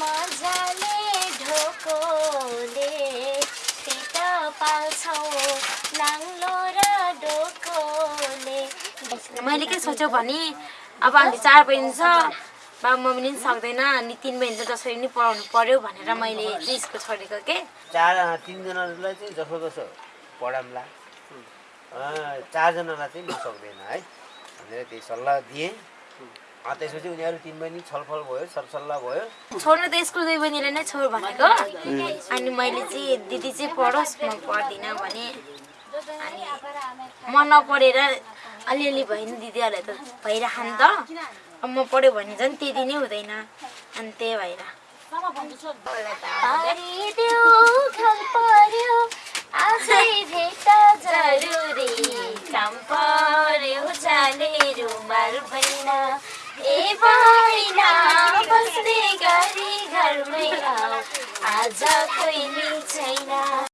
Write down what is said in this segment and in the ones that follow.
मजाले ढोकोले नाङ्लो र डोकोले मैले के सोचेँ भने अब हामी चार बहिनी छ बाबा मम्मी पनि सक्दैन अनि तिन बहिनी त जसरी पनि पढाउनु पर्यो भनेर मैले स्कुल छोडेको के? चार तिनजनालाई चाहिँ जसो जसो पढाउँला। चारजनालाई चाहिँ म सक्दैन है भनेर त्यही सल्लाह दिएँ। त्यसपछि उनीहरू तिन बहिनी छलफल भयो सरसल्लाह भयो छोड्नु त स्कुल दुई बहिनीले नै छोड भनेको अनि मैले चाहिँ दिदी चाहिँ पढोस् म पढ्दिनँ भने अनि म नपढेर अलिअलि भयो नि दिदीहरूलाई त भइरह नि त अब म पढ्यो भने झन् त्यति नै हुँदैन अनि त्यही भएर काम पर्यो जाने रुमाल भैना भैना बस्ने गरी घरमै आऊ। आज कोही छैन।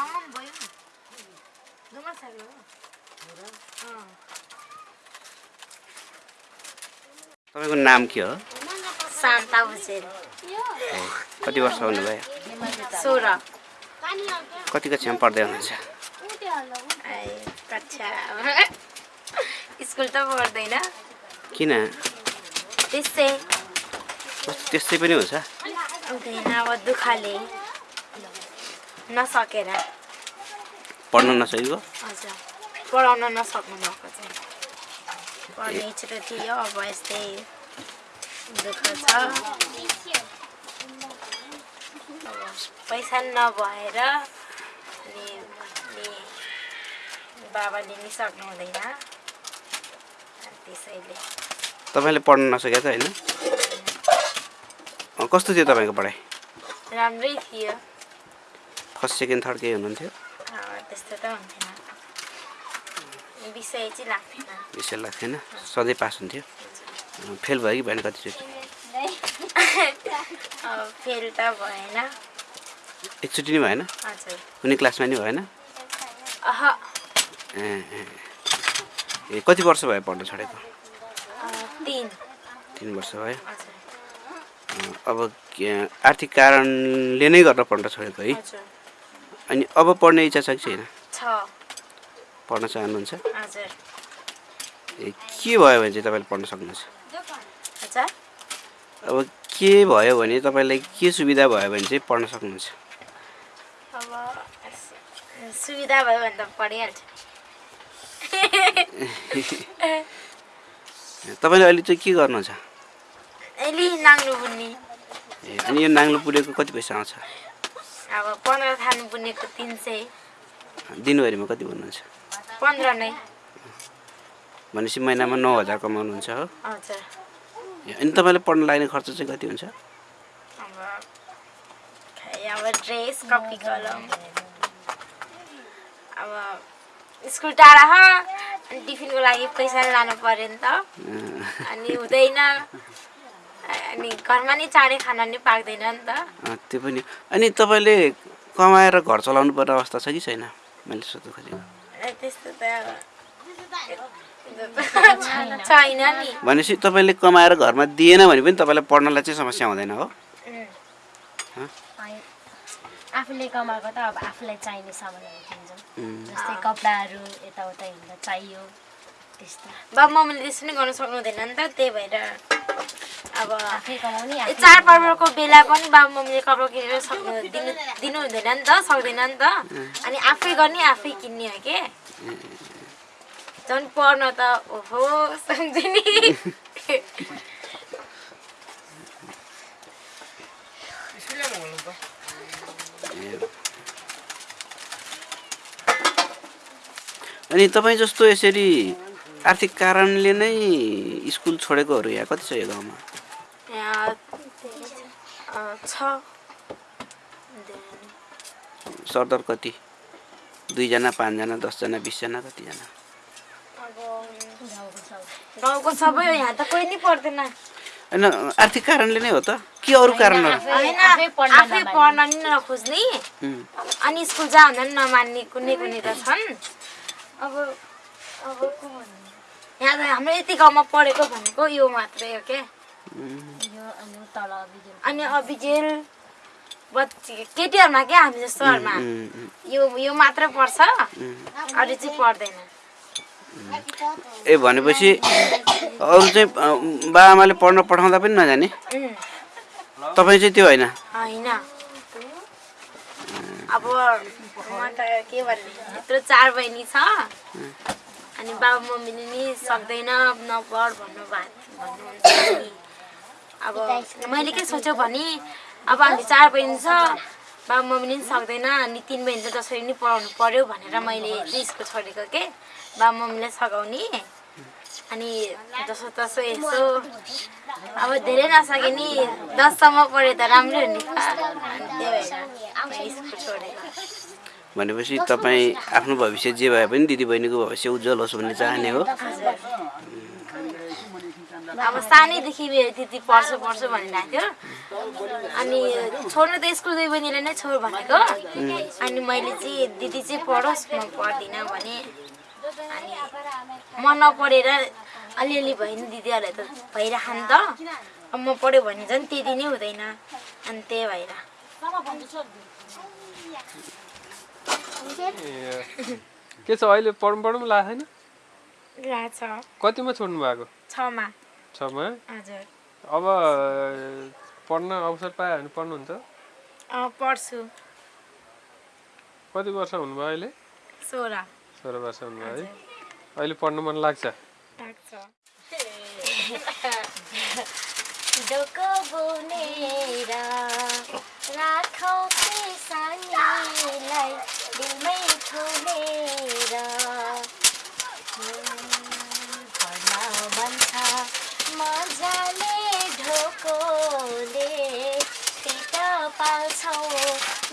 भयो हो तपाईँको नाम के हो शान्ता कति वर्ष हुनुभयो सोह्र कति कक्षामा पढ्दै हुनुहुन्छ कक्षा स्कुल त पढ्दैन किन त्यस्तै कस्तो त्यस्तै पनि हुन्छ अब दुःखले नसकेर। पढ्न नसकेको? हजुर। पढाउन नसक्नु भएको चाहिँ। पढ्ने इच्छा थियो अब यस्तै दुःख छ। पैसा नभएर अनि बाबाले नि सक्नु हुँदैन। त्यसैले। तपाईँले पढ्न नसकेको त होइन? कस्तो थियो तपाईँको पढाइ? राम्रै थियो। फर्स्ट सेकेन्ड थर्ड केही हुनुहुन्थ्यो त्यस्तो त हुन्थेन विषय चाहिँ लाग्थेन विषय लाग्थेन सधैँ पास हुन्थ्यो फेल भयो कि भएन कतिचोटि फेल त भएन एकचोटि नै भएन कुनै क्लासमा नि भएन ए कति वर्ष भयो पढ्न छोडेको तिन तिन वर्ष भयो अब आर्थिक कारणले नै गर्न पढ्न छोडेको है अनि अब पढ्ने इच्छा छ कि छैन? पढ्न चाहनुहुन्छ? ए के भयो भने चाहिँ तपाईँले पढ्न सक्नुहुन्छ? अब के भयो भने तपाईँलाई के सुविधा भयो भने चाहिँ पढ्न सक्नुहुन्छ? अब सुविधा भयो भने त पढिहाल्छ। तपाईँले अहिले चाहिँ के गर्नु छ अहिले नाङ्लो बुन्ने ए अनि यो नाङ्लो पुरेको कति पैसा आउँछ? अब पन्ध्र थाल्नु बुनेको तिन सय। दिनभरिमा कति भन्नुहुन्छ पन्ध्र नै। भनेपछि महिनामा नौ हजार कमाउनुहुन्छ हो। अनि तपाईँले पढ्न लाग्ने खर्च चाहिँ कति हुन्छ? अब ड्रेस कपी कलम अब स्कुल टाढा छ अनि टिफिनको लागि पैसा लानु पऱ्यो नि त। अनि हुँदैन। अनि घरमा नि चाँडै खाना नि पाक्दैन नि त। अँ, त्यो पनि। अनि तपाईँले कमाएर घर चलाउनु पर्ने अवस्था छ कि छैन? मैले सोध्नु खोजेको। ए, त्यस्तो त छैन नि। भनेपछि तपाईँले कमाएर घरमा दिएन भने पनि तपाईँलाई पढ्नलाई चाहिँ समस्या हुँदैन हो। आफूले कमाएको त अब आफूलाई चाहिने सामानहरू किन्छौँ जस्तै कपडाहरू यताउता हिँड्दा चाहियो त्यस्तो। बाबु मम्मीले त्यसो नि गर्नु सक्नुहुँदैन नि त त्यही भएर अब चाडपर्वको बेला पनि बाबु मम्मीले कपडा किनेर सक्नु दिनु दिनु हुँदैन नि त सक्दैन नि त। अनि आफै गर्ने आफै किन्ने हो के? झन् पढ्न त ओहो सम्झिने। अनि तपाईँ जस्तो यसरी आर्थिक कारणले नै स्कुल छोडेकोहरू यहाँ कति छ यो गाउँमा? छ। सरदर कति? दुईजना पाँचजना दसजना बिसजना कतिजना? गाउँको सब हो यहाँ त कोही नि पढ्दैन होइन आर्थिक कारणले नै हो त। के अरू कारणहरू? आफै पढ्न नि नखोज्ने। अनि स्कुल जा भन्दा नि नमान्ने कुनै कुनै त छन्। अब अब को भन्ने? यहाँ त हाम्रो यति गाउँमा पढेको भनेको यो मात्रै हो क्या। अनि बच्ची केटीहरूमा क्या हामी जस्तोहरूमा यो यो मात्र पढ्छ अरू चाहिँ पढ्दैन ए भनेपछि अरू चाहिँ अँ, बाआमाले पढ्न पठाउँदा पनि नजाने तपाईँ चाहिँ त्यो होइन होइन अब म त के भन्ने यत्रो चार बहिनी छ अनि बाबा मम्मीले नि सक्दैन नपढ भन्नु भन्नुहुन्छ अब मैले के सोचेँ भने अब हामी चार बहिनी छ बाबा मम्मीले नि सक्दैन अनि तिन बहिनी त जसरी नि पढाउनु पर्यो भनेर मैले चाहिँ स्कुल छोडेको के बाबा मम्मीलाई सघाउने। अनि जसो तसो यसो। अब धेरै नसके नि दससम्म पढे त राम्रो हो नि त। अनि त्यही भएर मैले स्कुल छोडेको। भनेपछि तपाईँ आफ्नो भविष्य जे भए पनि दिदीबहिनीको भविष्य उज्जवल होस् भन्ने चाहने हो। अब सानैदेखि त्यति पढ्छु पढ्छु भनिरहेको थियो। अनि छोड्नु त स्कुल दुई बहिनीले नै छोड भनेको। अनि मैले चाहिँ दिदी चाहिँ पढोस् म पढ्दिनँ भने। अनि म नपढेर अलिअलि भयो नि दिदीहरूलाई त भइरह नि त। अब म पढ्यो भने झन् त्यति नै हुँदैन। अनि त्यही भएर। के छ अहिले? पढौँ पढौँ लाग्दैन लाग्छ कतिमा छोड्नु भएको? छमा। छमा हजुर। अब पढ्न अवसर पायो भने पढ्नुहुन्छ? अँ पढ्छु। कति वर्ष हुनुभयो अहिले? सोह्र। सोह्र वर्ष हुनुभयो है। अहिले पढ्नु मन लाग्छ? लाग्छ डोको बुनेर राखौ सानीलाई दिलमै थुनेर पढ्न भन्छ मजाले ढोकोले पेट पाल्छौ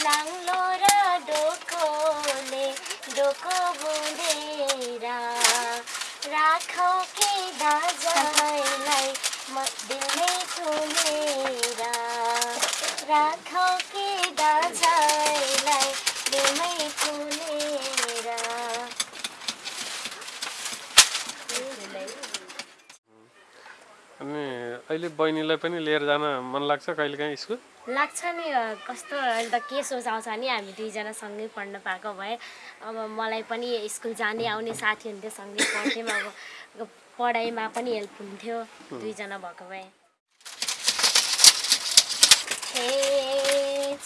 नाङ्लो र डोकोले डोको बुनेर राखौ के दाजैलाई म दिलमै थुनेर राखौ के दाजैलाई दिलमै थुनेर अनि अहिले बहिनीलाई पनि लिएर जान मन लाग्छ कहिलेकाहीँ स्कुल? लाग्छ नि कस्तो अहिले त के सोच आउँछ नि हामी दुईजना सँगै पढ्न पाएको भए। अब मलाई पनि स्कुल जाने आउने साथी हुन्थ्यो सँगै पढ्थ्यौँ। अब पढाइमा पनि हेल्प हुन्थ्यो दुईजना भएको भए।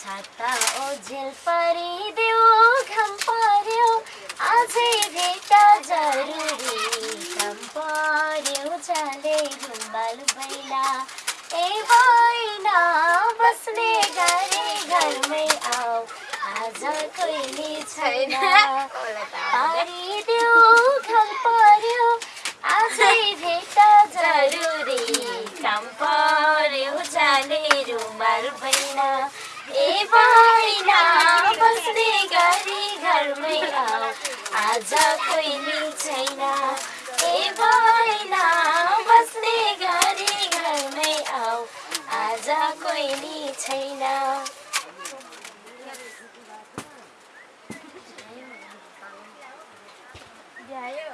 छाता जरुरी। पर्यो जाले घुम्बाल बैला। ए बैना बस्ने गरे घरमै आऊ आज कोही छैन पारिदेऊ घाम पर्यो। आजै भेट जरुरी। काम पर्यो जाने रुमाल बैना ए बैना बस्ने गरी घरमै आऊ आज कोही छैन बैना बस्ने गरी घरमै आऊ बहिनी छैन भ्यायो